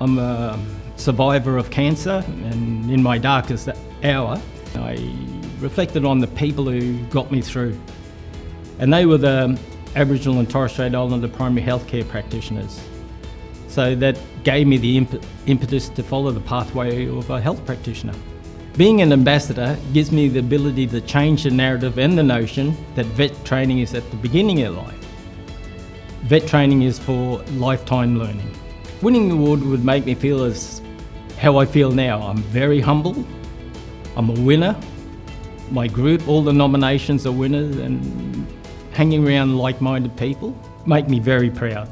I'm a survivor of cancer, and in my darkest hour, I reflected on the people who got me through. And they were the Aboriginal and Torres Strait Islander primary healthcare practitioners. So that gave me the imp impetus to follow the pathway of a health practitioner. Being an ambassador gives me the ability to change the narrative and the notion that vet training is at the beginning of life. Vet training is for lifetime learning. Winning the award would make me feel as how I feel now. I'm very humble, I'm a winner. My group, all the nominations are winners and hanging around like-minded people make me very proud.